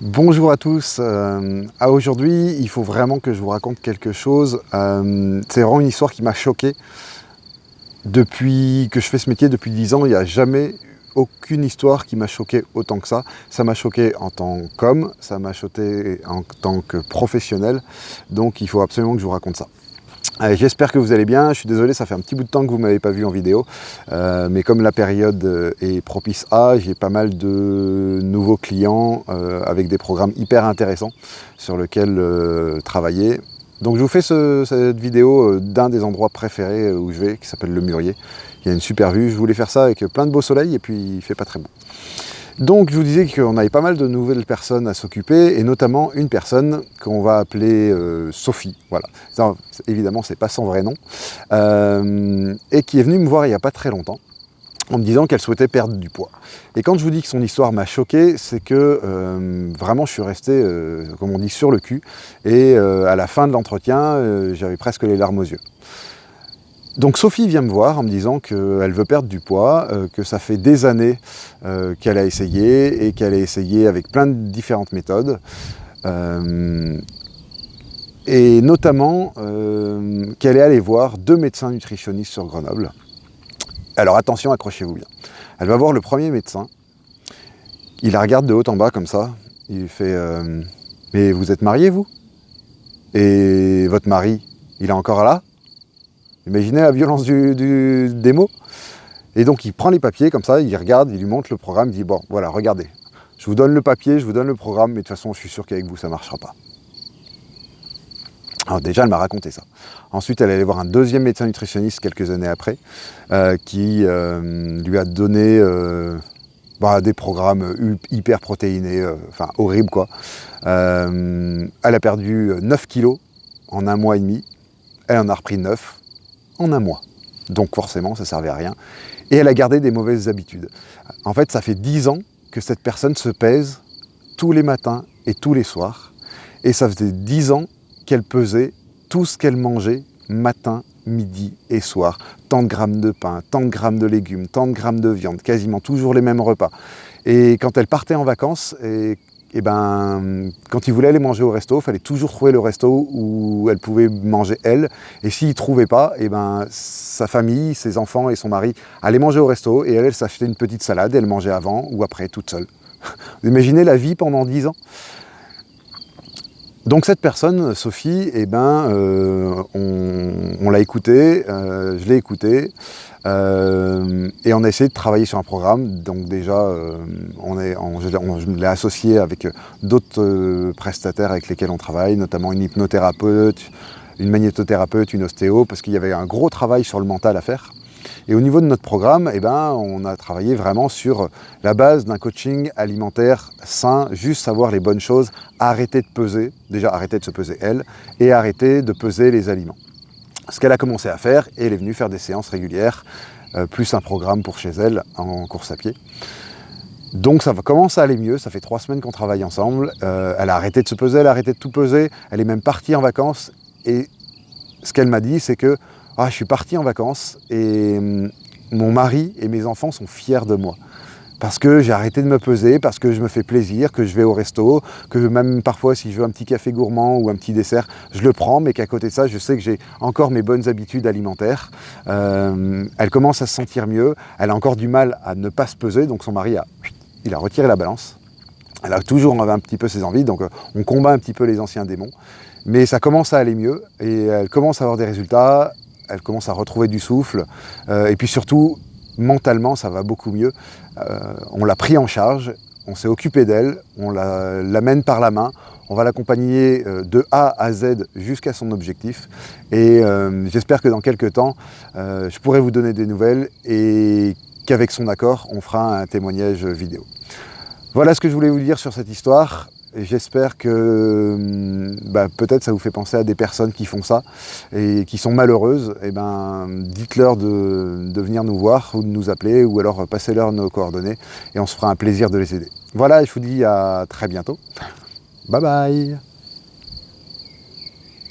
Bonjour à tous. Euh, aujourd'hui, il faut vraiment que je vous raconte quelque chose. Euh, c'est vraiment une histoire qui m'a choqué. Depuis que je fais ce métier, depuis 10 ans, il n'y a jamais aucune histoire qui m'a choqué autant que ça. Ça m'a choqué en tant qu'homme, ça m'a choqué en tant que professionnel. Donc il faut absolument que je vous raconte ça. J'espère que vous allez bien, je suis désolé, ça fait un petit bout de temps que vous ne m'avez pas vu en vidéo, euh, mais comme la période euh, est propice à, j'ai pas mal de nouveaux clients euh, avec des programmes hyper intéressants sur lesquels travailler. Donc je vous fais cette vidéo d'un des endroits préférés où je vais, qui s'appelle le Murier. Il y a une super vue, je voulais faire ça avec plein de beau soleil et puis il fait pas très beau. Donc je vous disais qu'on avait pas mal de nouvelles personnes à s'occuper, et notamment une personne qu'on va appeler euh, Sophie, voilà. Ça, évidemment, c'est pas son vrai nom, euh, et qui est venue me voir il n'y a pas très longtemps, en me disant qu'elle souhaitait perdre du poids. Et quand je vous dis que son histoire m'a choqué, c'est que euh, vraiment je suis resté, comme on dit, sur le cul, et à la fin de l'entretien, j'avais presque les larmes aux yeux. Donc Sophie vient me voir en me disant qu'elle veut perdre du poids, euh, que ça fait des années euh, qu'elle a essayé et qu'elle a essayé avec plein de différentes méthodes. Euh, et notamment qu'elle est allée voir deux médecins nutritionnistes sur Grenoble. Alors attention, accrochez-vous bien. Elle va voir le premier médecin, il la regarde de haut en bas comme ça, il fait Mais vous êtes marié vous? Et votre mari, il est encore là? Imaginez la violence du, des mots. Et donc il prend les papiers comme ça, il regarde, il lui montre le programme, il dit bon voilà, regardez, je vous donne le papier, je vous donne le programme, mais de toute façon je suis sûr qu'avec vous ça ne marchera pas. Alors déjà elle m'a raconté ça. Ensuite elle allait voir un deuxième médecin nutritionniste quelques années après, euh, qui euh, lui a donné euh, bah, des programmes hyper protéinés, enfin horribles quoi. elle a perdu 9 kilos en un mois et demi, elle en a repris 9, un mois. Donc forcément, ça servait à rien. Et elle a gardé des mauvaises habitudes. En fait, ça fait dix ans que cette personne se pèse tous les matins et tous les soirs. Et ça faisait dix ans qu'elle pesait tout ce qu'elle mangeait matin, midi et soir. Tant de grammes de pain, tant de grammes de légumes, tant de grammes de viande, quasiment toujours les mêmes repas. Et quand elle partait en vacances, et et eh ben, quand il voulait aller manger au resto, il fallait toujours trouver le resto où elle pouvait manger elle. Et s'il ne trouvait pas, et eh ben, sa famille, ses enfants et son mari allaient manger au resto et elle, elle s'achetait une petite salade et elle mangeait avant ou après, toute seule. Vous imaginez la vie pendant 10 ans? Donc cette personne, Sophie, eh ben, euh, on, l'a écoutée, euh, je l'ai écoutée, euh, et on a essayé de travailler sur un programme. Donc déjà, on est, je l'ai associé avec d'autres prestataires avec lesquels on travaille, notamment une hypnothérapeute, une magnétothérapeute, une ostéo, parce qu'il y avait un gros travail sur le mental à faire. Et au niveau de notre programme, eh ben, on a travaillé vraiment sur la base d'un coaching alimentaire sain, juste savoir les bonnes choses, arrêter de peser, déjà arrêter de se peser elle, et arrêter de peser les aliments. Ce qu'elle a commencé à faire, elle est venue faire des séances régulières, euh, plus un programme pour chez elle en course à pied. Donc ça commence à aller mieux, ça fait trois semaines qu'on travaille ensemble, euh, elle a arrêté de se peser, elle a arrêté de tout peser, elle est même partie en vacances, et ce qu'elle m'a dit, c'est que ah, je suis parti en vacances et hum, mon mari et mes enfants sont fiers de moi. Parce que j'ai arrêté de me peser, parce que je me fais plaisir, que je vais au resto, que même parfois si je veux un petit café gourmand ou un petit dessert, je le prends, mais qu'à côté de ça, je sais que j'ai encore mes bonnes habitudes alimentaires. Euh, elle commence à se sentir mieux, elle a encore du mal à ne pas se peser, donc son mari a, il a retiré la balance. Elle a toujours un petit peu ses envies, donc euh, on combat un petit peu les anciens démons. Mais ça commence à aller mieux et elle commence à avoir des résultats elle commence à retrouver du souffle. Euh, et puis surtout, mentalement, ça va beaucoup mieux. Euh, on l'a pris en charge, on s'est occupé d'elle, on l'amène par la main, on va l'accompagner euh, de A à Z jusqu'à son objectif. Et j'espère que dans quelques temps, je pourrai vous donner des nouvelles et qu'avec son accord, on fera un témoignage vidéo. Voilà ce que je voulais vous dire sur cette histoire. J'espère que hum, bah, peut-être ça vous fait penser à des personnes qui font ça et qui sont malheureuses. Eh ben, dites-leur de, de, venir nous voir ou de nous appeler ou alors passez-leur nos coordonnées et on se fera un plaisir de les aider. Voilà, je vous dis à très bientôt. Bye bye